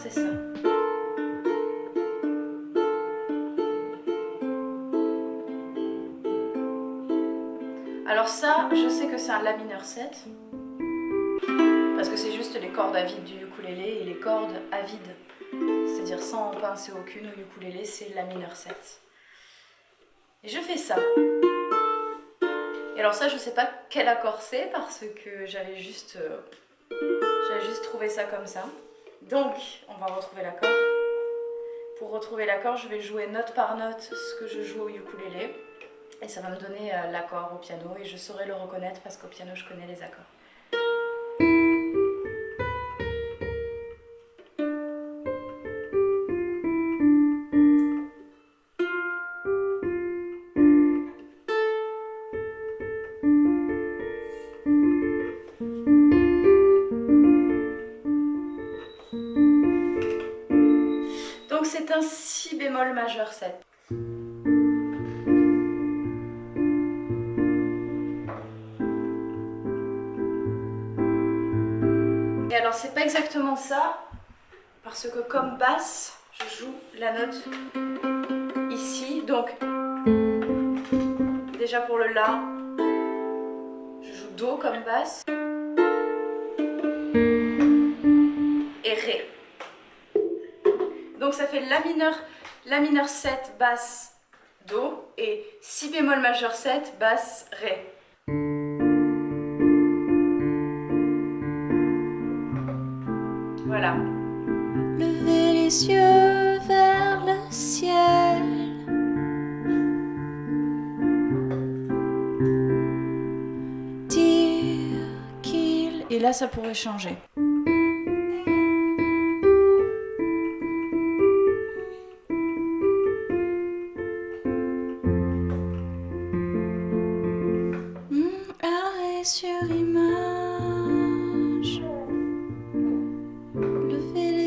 c'est ça. Alors ça, je sais que c'est un La mineur 7. Parce que c'est juste les cordes à vide du ukulélé et les cordes à vide, c'est-à-dire sans pincer aucune au ukulélé, c'est La mineur 7. Et je fais ça. Et alors ça, je sais pas quel accord c'est parce que j'avais juste, euh, j'avais juste trouvé ça comme ça. Donc, on va retrouver l'accord. Pour retrouver l'accord, je vais jouer note par note ce que je joue au ukulélé. Et ça va me donner euh, l'accord au piano et je saurai le reconnaître parce qu'au piano, je connais les accords. Un si bémol majeur 7. Et alors c'est pas exactement ça, parce que comme basse, je joue la note ici, donc déjà pour le La, je joue Do comme basse, Donc ça fait La mineur, La mineur 7, basse, Do, et Si bémol majeur 7, basse, Ré. Voilà. Levez les yeux vers le ciel. Dire qu'il... Et là, ça pourrait changer.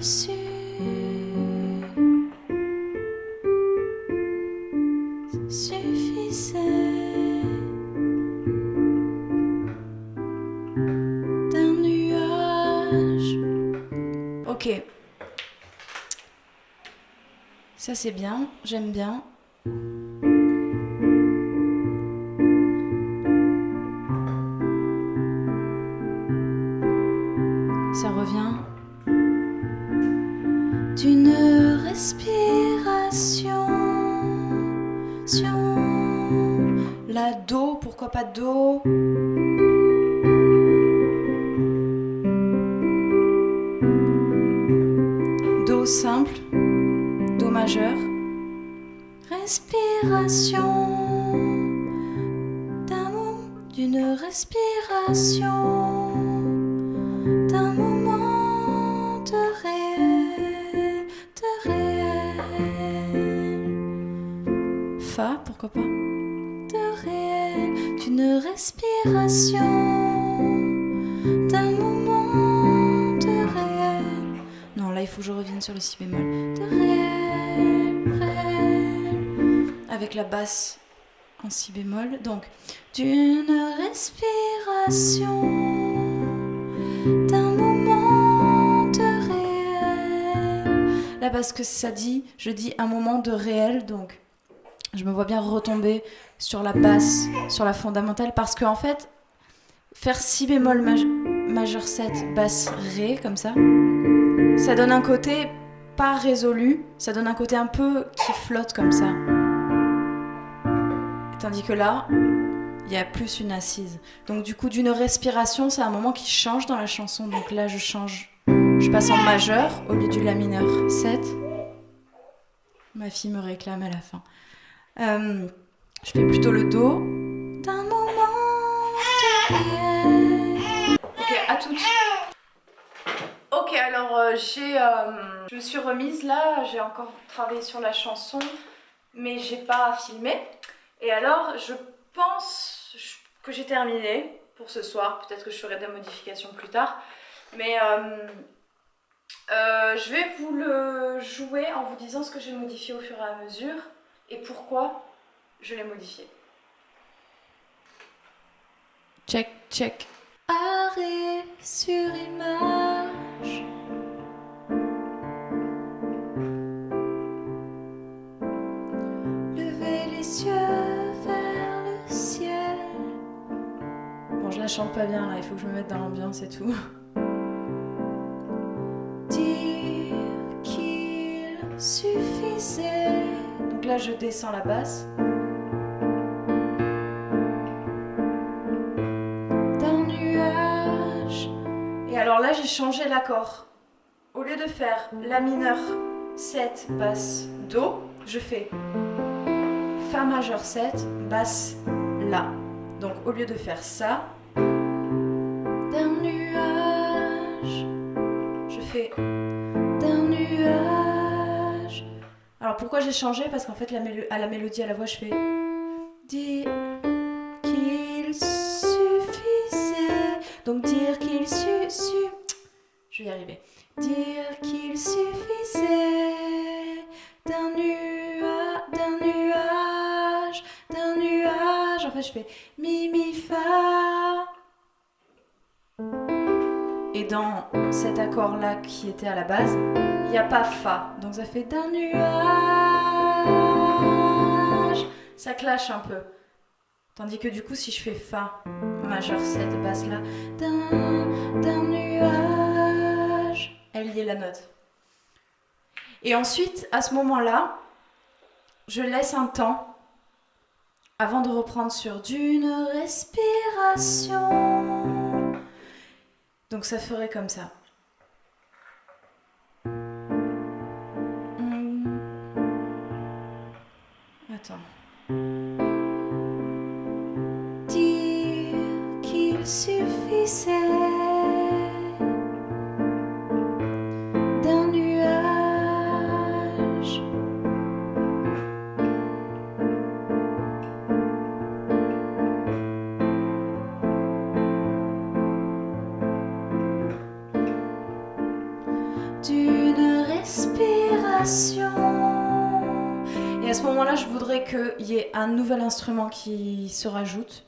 qu'il suffisait d'un nuage. Ok. Ça c'est bien, j'aime bien. Respiration. La Do, pourquoi pas Do Do simple, Do majeur. Respiration d'une respiration. Pourquoi pas? De réel, d'une respiration, d'un moment de réel. Non, là il faut que je revienne sur le si bémol. De réel, réel. Avec la basse en si bémol. Donc, d'une respiration, d'un moment de réel. Là, parce que ça dit, je dis un moment de réel, donc je me vois bien retomber sur la basse, sur la fondamentale, parce qu'en en fait, faire si bémol majeur 7, basse ré, comme ça, ça donne un côté pas résolu, ça donne un côté un peu qui flotte comme ça. Tandis que là, il y a plus une assise. Donc du coup, d'une respiration, c'est un moment qui change dans la chanson. Donc là, je change, je passe en majeur au lieu du la mineur 7. Ma fille me réclame à la fin. Euh, je fais plutôt le Do. D'un moment Ok, à tout de suite. alors euh, j'ai, euh, je me suis remise là, j'ai encore travaillé sur la chanson, mais j'ai pas filmé. Et alors je pense que j'ai terminé pour ce soir, peut-être que je ferai des modifications plus tard. Mais je vais vous le jouer en vous disant ce que j'ai modifié au fur et à mesure et pourquoi je l'ai modifié. Check, check. Arrêt sur image. Levez les yeux vers le ciel. Bon, je la chante pas bien là, il faut que je me mette dans l'ambiance et tout. Dire qu'il suffisait. Là, je descends la basse. d'un nuage. Et alors là, j'ai changé l'accord. Au lieu de faire La mineur 7, basse, Do, je fais Fa majeur 7, basse, La. Donc au lieu de faire ça, je fais... pourquoi j'ai changé? Parce qu'en fait, la à la mélodie, à la voix, je fais... Dire qu'il suffisait. Donc dire qu'il su... Je vais y arriver. Dire qu'il suffisait d'un nua- d'un nuage, d'un nuage. En fait, je fais... Mi, mi, fa. Et dans cet accord-là qui était à la base, il n'y a pas Fa. Donc ça fait... D'un nuage. Ça clash un peu. Tandis que du coup, si je fais Fa majeur 7, basse là, D'un, nuage. elle y est la note. Et ensuite, à ce moment-là, je laisse un temps avant de reprendre sur d'une respiration. Donc ça ferait comme ça. Hmm. Attends. Dire qu'il suffisait qu'il y ait un nouvel instrument qui se rajoute.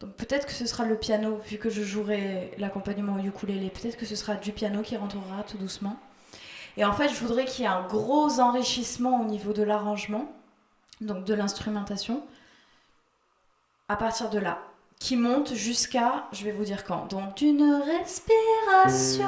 Donc peut-être que ce sera le piano, vu que je jouerai l'accompagnement au ukulélé. Peut-être que ce sera du piano qui rentrera tout doucement. Et en fait, je voudrais qu'il y ait un gros enrichissement au niveau de l'arrangement, donc de l'instrumentation, à partir de là, qui monte jusqu'à, je vais vous dire quand. Donc d'une respiration,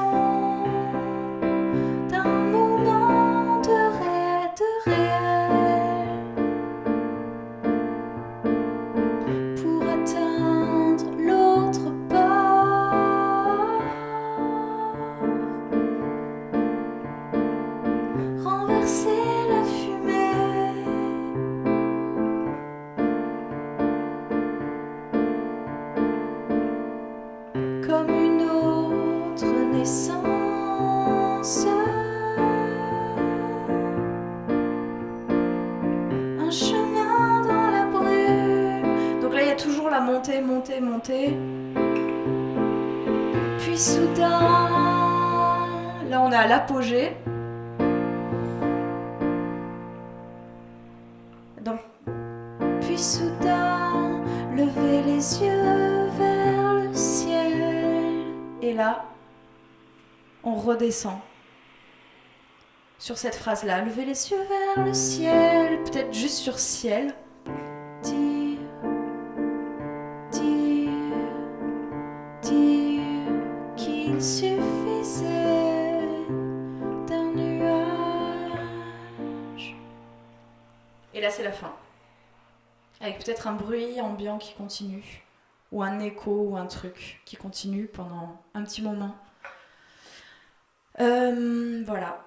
Chemin dans la brume, Donc là, il y a toujours la montée, montée, montée. puis soudain, Là, on est à l'apogée. Donc, puis soudain, lever les yeux vers le ciel. et là, on redescend sur cette phrase-là. Levez les yeux vers le ciel, peut-être juste sur ciel. Dire, dire, dire qu'il suffisait d'un nuage. Et là, c'est la fin. Avec peut-être un bruit ambiant qui continue, ou un écho, ou un truc qui continue pendant un petit moment. Euh, voilà.